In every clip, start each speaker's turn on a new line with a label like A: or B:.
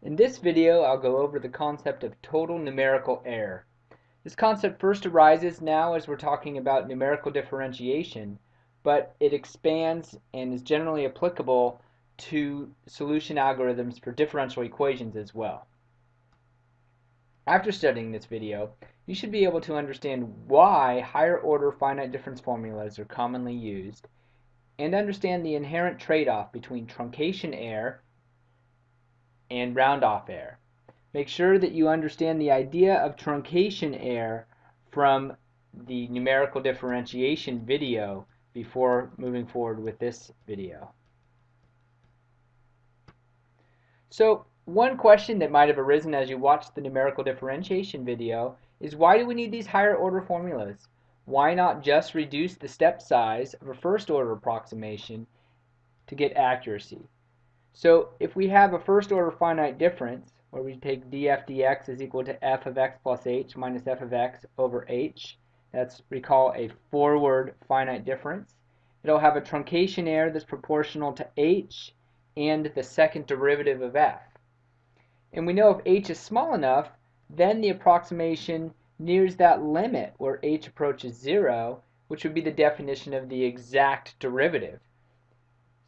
A: In this video, I'll go over the concept of total numerical error. This concept first arises now as we're talking about numerical differentiation, but it expands and is generally applicable to solution algorithms for differential equations as well. After studying this video, you should be able to understand why higher order finite difference formulas are commonly used and understand the inherent trade-off between truncation error and round-off error. Make sure that you understand the idea of truncation error from the numerical differentiation video before moving forward with this video. So one question that might have arisen as you watched the numerical differentiation video is why do we need these higher order formulas? Why not just reduce the step size of a first order approximation to get accuracy? So if we have a first order finite difference, where we take df dx is equal to f of x plus h minus f of x over h, that's recall a forward finite difference. It'll have a truncation error that's proportional to h and the second derivative of f. And we know if h is small enough, then the approximation nears that limit where h approaches 0, which would be the definition of the exact derivative.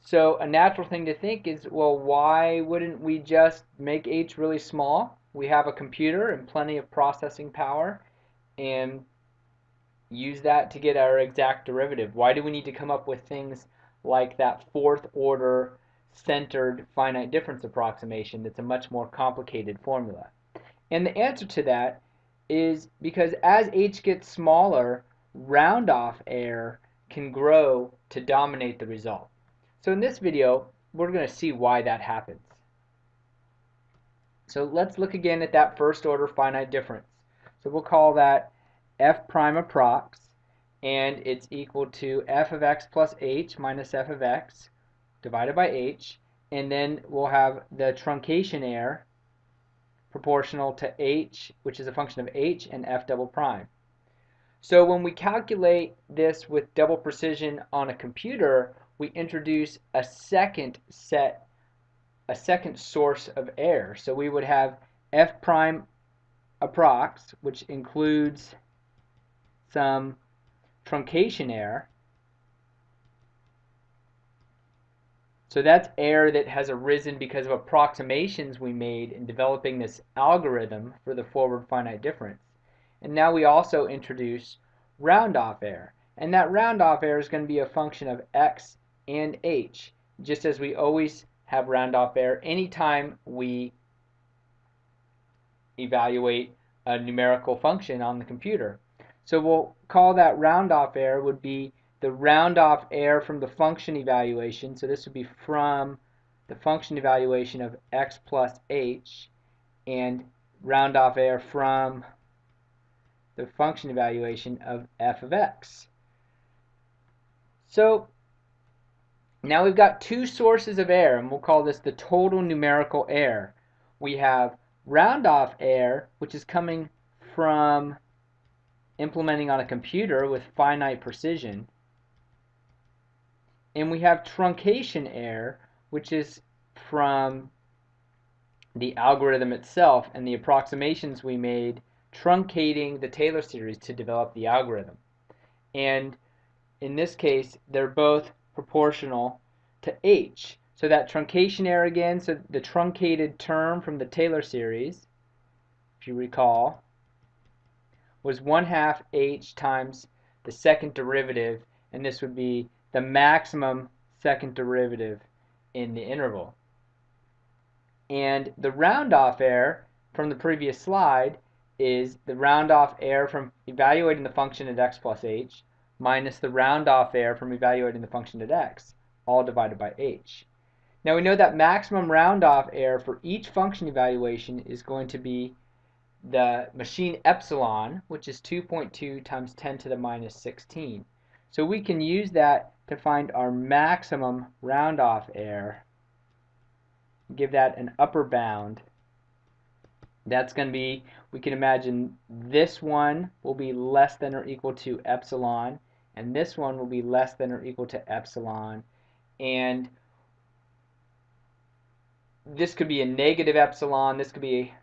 A: So a natural thing to think is, well, why wouldn't we just make h really small? We have a computer and plenty of processing power and use that to get our exact derivative. Why do we need to come up with things like that fourth order centered finite difference approximation that's a much more complicated formula? And the answer to that is because as h gets smaller, round off error can grow to dominate the result. So in this video, we're going to see why that happens. So let's look again at that first order finite difference. So we'll call that f prime approx, and it's equal to f of x plus h minus f of x divided by h, and then we'll have the truncation error proportional to h, which is a function of h and f double prime. So when we calculate this with double precision on a computer, we introduce a second set, a second source of error. So we would have f prime approx, which includes some truncation error, So that's error that has arisen because of approximations we made in developing this algorithm for the forward finite difference. And now we also introduce round-off error. And that round-off error is going to be a function of x and h, just as we always have round-off error anytime we evaluate a numerical function on the computer. So we'll call that round-off error would be the round off error from the function evaluation. So this would be from the function evaluation of x plus h and round off error from the function evaluation of f of x. So now we've got two sources of error and we'll call this the total numerical error. We have round off error which is coming from implementing on a computer with finite precision and we have truncation error, which is from the algorithm itself and the approximations we made truncating the Taylor series to develop the algorithm. And in this case, they're both proportional to h. So that truncation error again, so the truncated term from the Taylor series, if you recall, was 1 half h times the second derivative, and this would be the maximum second derivative in the interval. And the round-off error from the previous slide is the round-off error from evaluating the function at x plus h minus the round-off error from evaluating the function at x, all divided by h. Now we know that maximum round-off error for each function evaluation is going to be the machine epsilon, which is 2.2 times 10 to the minus 16. So we can use that to find our maximum round-off error. Give that an upper bound. That's going to be, we can imagine this one will be less than or equal to epsilon, and this one will be less than or equal to epsilon. And this could be a negative epsilon, this could be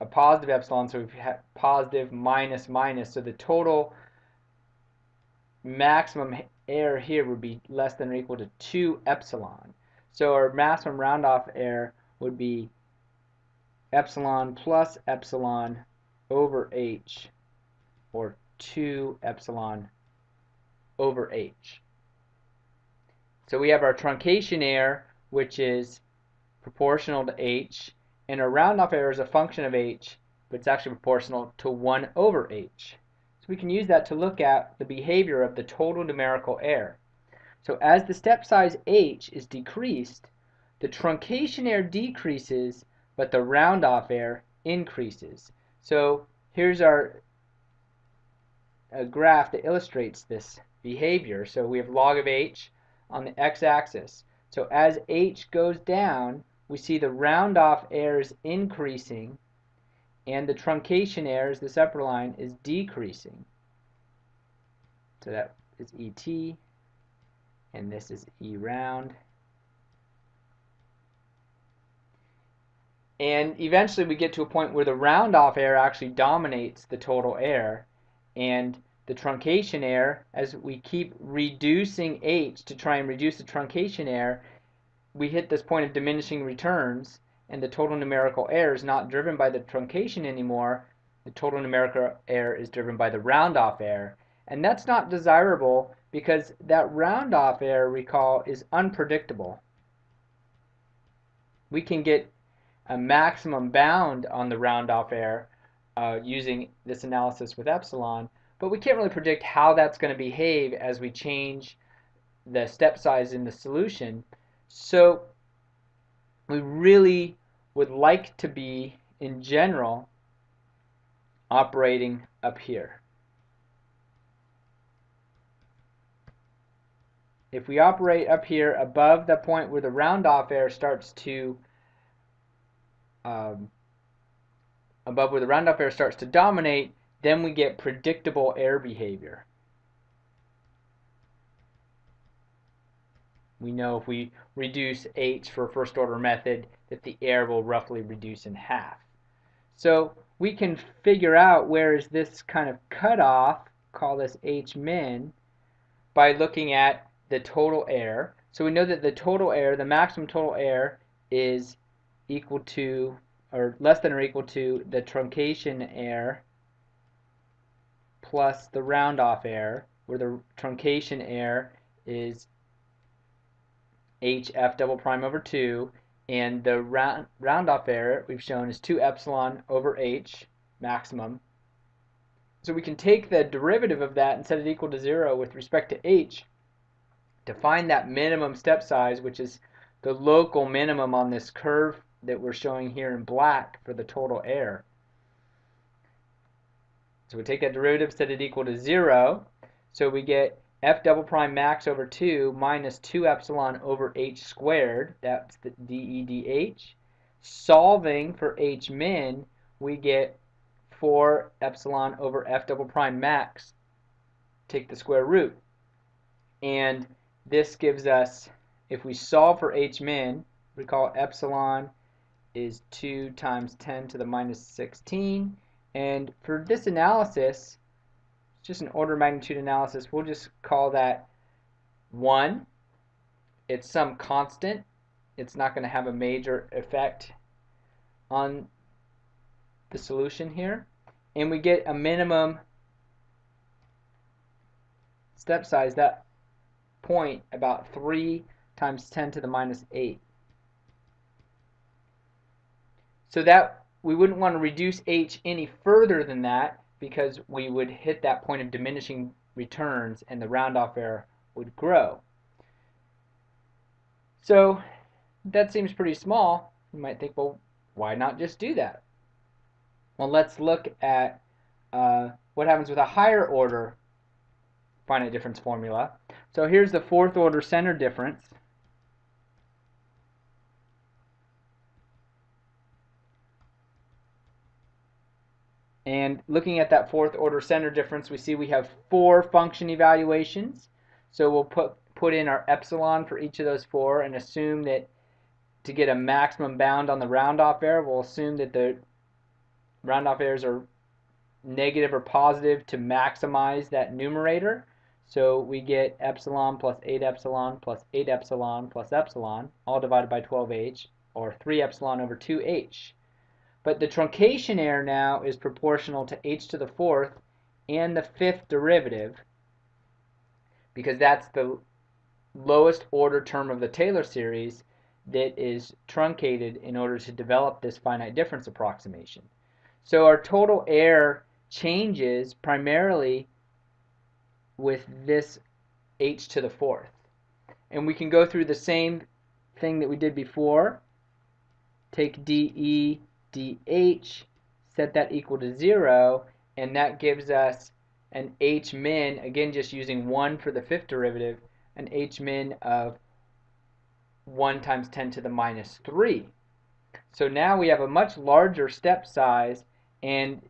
A: a positive epsilon, so we've had positive minus minus, so the total maximum error here would be less than or equal to 2 epsilon. So our maximum round off error would be epsilon plus epsilon over h, or 2 epsilon over h. So we have our truncation error, which is proportional to h, and our round off error is a function of h, but it's actually proportional to 1 over h. So we can use that to look at the behavior of the total numerical error. So as the step size h is decreased, the truncation error decreases, but the round off error increases. So here's our a graph that illustrates this behavior. So we have log of h on the x-axis. So as h goes down, we see the round off errors increasing and the truncation errors, this upper line, is decreasing. So that is ET and this is E round. And eventually we get to a point where the round off error actually dominates the total error and the truncation error, as we keep reducing h to try and reduce the truncation error, we hit this point of diminishing returns and the total numerical error is not driven by the truncation anymore. The total numerical error is driven by the round off error. And that's not desirable because that round off error, recall, is unpredictable. We can get a maximum bound on the round off error uh, using this analysis with epsilon, but we can't really predict how that's going to behave as we change the step size in the solution. So we really would like to be, in general, operating up here. If we operate up here above the point where the round-off error starts to um, above where the round-off error starts to dominate, then we get predictable error behavior. We know if we reduce h for first order method that the error will roughly reduce in half. So we can figure out where is this kind of cutoff, call this h min, by looking at the total error. So we know that the total error, the maximum total error, is equal to or less than or equal to the truncation error plus the round off error, where the truncation error is hf double prime over 2, and the round, round off error we've shown is 2 epsilon over h maximum. So we can take the derivative of that and set it equal to 0 with respect to h to find that minimum step size, which is the local minimum on this curve that we're showing here in black for the total error. So we take that derivative, set it equal to 0. So we get f double prime max over 2 minus 2 epsilon over h squared. That's the dEdh. Solving for h min, we get 4 epsilon over f double prime max. Take the square root. And this gives us, if we solve for h min, recall epsilon is 2 times 10 to the minus 16 and for this analysis, it's just an order of magnitude analysis, we'll just call that 1. It's some constant. It's not going to have a major effect on the solution here. And we get a minimum step size, that point, about 3 times 10 to the minus 8. So that we wouldn't want to reduce h any further than that because we would hit that point of diminishing returns and the round-off error would grow. So that seems pretty small. You might think, well, why not just do that? Well, let's look at uh, what happens with a higher order finite difference formula. So here's the fourth order center difference. And looking at that fourth order center difference, we see we have four function evaluations. So we'll put, put in our epsilon for each of those four and assume that to get a maximum bound on the round-off error, we'll assume that the round-off errors are negative or positive to maximize that numerator. So we get epsilon plus 8 epsilon plus 8 epsilon plus epsilon, all divided by 12h, or 3 epsilon over 2h. But the truncation error now is proportional to h to the fourth and the fifth derivative, because that's the lowest order term of the Taylor series that is truncated in order to develop this finite difference approximation. So our total error changes primarily with this h to the fourth. And we can go through the same thing that we did before. Take dE dH, set that equal to 0, and that gives us an h min, again just using 1 for the fifth derivative, an h min of 1 times 10 to the minus 3. So now we have a much larger step size and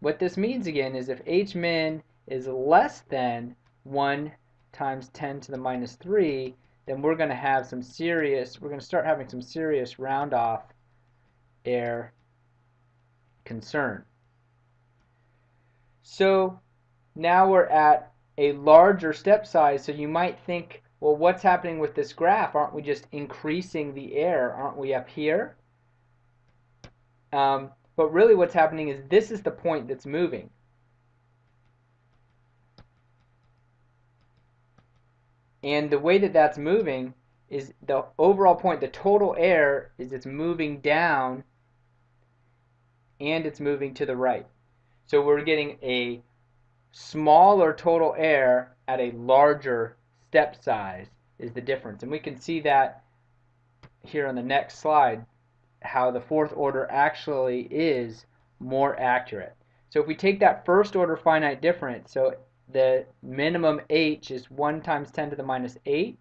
A: what this means again is if h min is less than 1 times 10 to the minus 3 then we're going to have some serious, we're going to start having some serious round off error concern. So now we're at a larger step size so you might think well, what's happening with this graph? Aren't we just increasing the air? Aren't we up here? Um, but really what's happening is this is the point that's moving. And the way that that's moving is the overall point, the total air, is it's moving down and it's moving to the right. So we're getting a smaller total error at a larger step size is the difference. And we can see that here on the next slide, how the fourth order actually is more accurate. So if we take that first order finite difference, so the minimum h is 1 times 10 to the minus 8.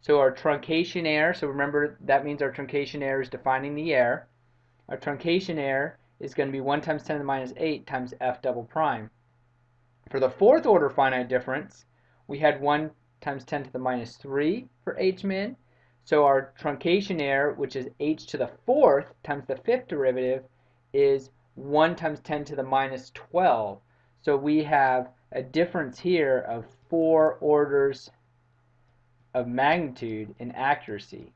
A: So our truncation error, so remember that means our truncation error is defining the error. Our truncation error is going to be 1 times 10 to the minus 8 times f double prime. For the fourth order finite difference, we had 1 times 10 to the minus 3 for h min. So our truncation error, which is h to the fourth times the fifth derivative, is 1 times 10 to the minus 12. So we have a difference here of four orders of magnitude in accuracy.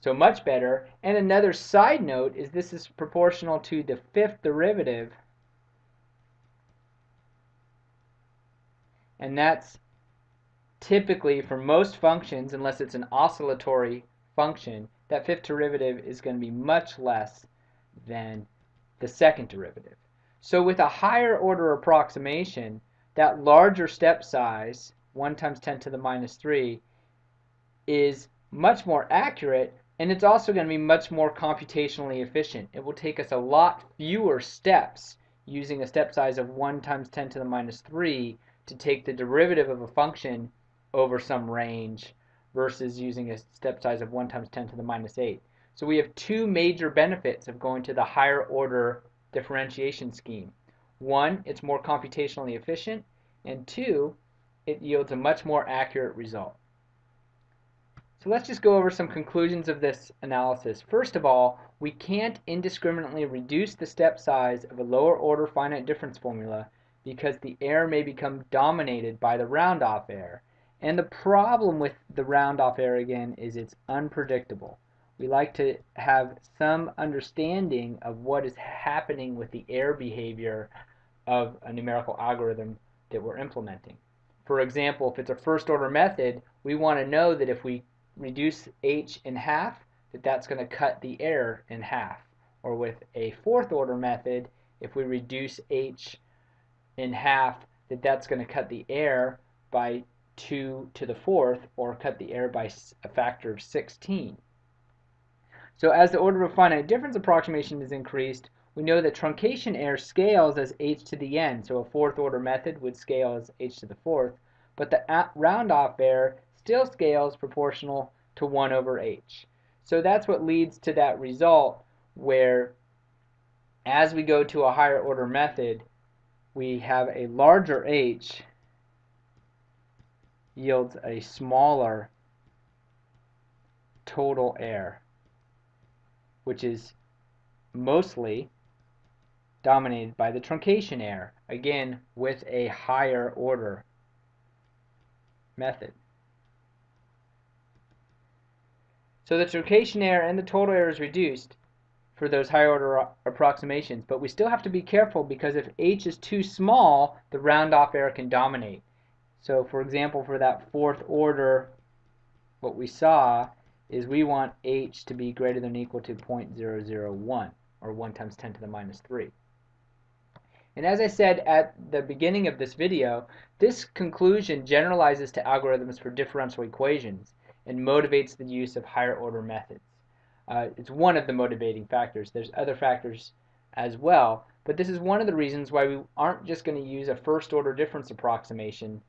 A: So much better. And another side note is this is proportional to the fifth derivative. And that's typically for most functions, unless it's an oscillatory function, that fifth derivative is going to be much less than the second derivative. So with a higher order approximation, that larger step size, 1 times 10 to the minus 3, is much more accurate and it's also going to be much more computationally efficient. It will take us a lot fewer steps using a step size of 1 times 10 to the minus 3 to take the derivative of a function over some range versus using a step size of 1 times 10 to the minus 8. So we have two major benefits of going to the higher order differentiation scheme. One, it's more computationally efficient, and two, it yields a much more accurate result. So let's just go over some conclusions of this analysis. First of all, we can't indiscriminately reduce the step size of a lower order finite difference formula because the error may become dominated by the round-off error. And the problem with the round-off error again is it's unpredictable. We like to have some understanding of what is happening with the error behavior of a numerical algorithm that we're implementing. For example, if it's a first order method, we want to know that if we reduce h in half, that that's going to cut the error in half. Or with a fourth order method, if we reduce h in half, that that's going to cut the error by 2 to the fourth or cut the error by a factor of 16. So as the order of finite difference approximation is increased, we know that truncation error scales as h to the n. So a fourth order method would scale as h to the fourth, but the round off error still scales proportional to 1 over h. So that's what leads to that result where as we go to a higher order method, we have a larger h yields a smaller total error, which is mostly dominated by the truncation error, again with a higher order method. So the truncation error and the total error is reduced for those higher order approximations, but we still have to be careful because if h is too small, the round off error can dominate. So for example, for that fourth order, what we saw is we want h to be greater than or equal to 0.001, or 1 times 10 to the minus 3. And as I said at the beginning of this video, this conclusion generalizes to algorithms for differential equations and motivates the use of higher order methods. Uh, it's one of the motivating factors. There's other factors as well, but this is one of the reasons why we aren't just going to use a first order difference approximation.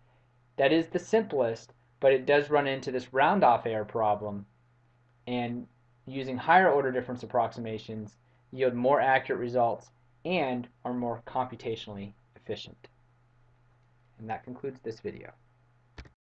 A: That is the simplest, but it does run into this round off error problem. And using higher order difference approximations yield more accurate results and are more computationally efficient. And that concludes this video.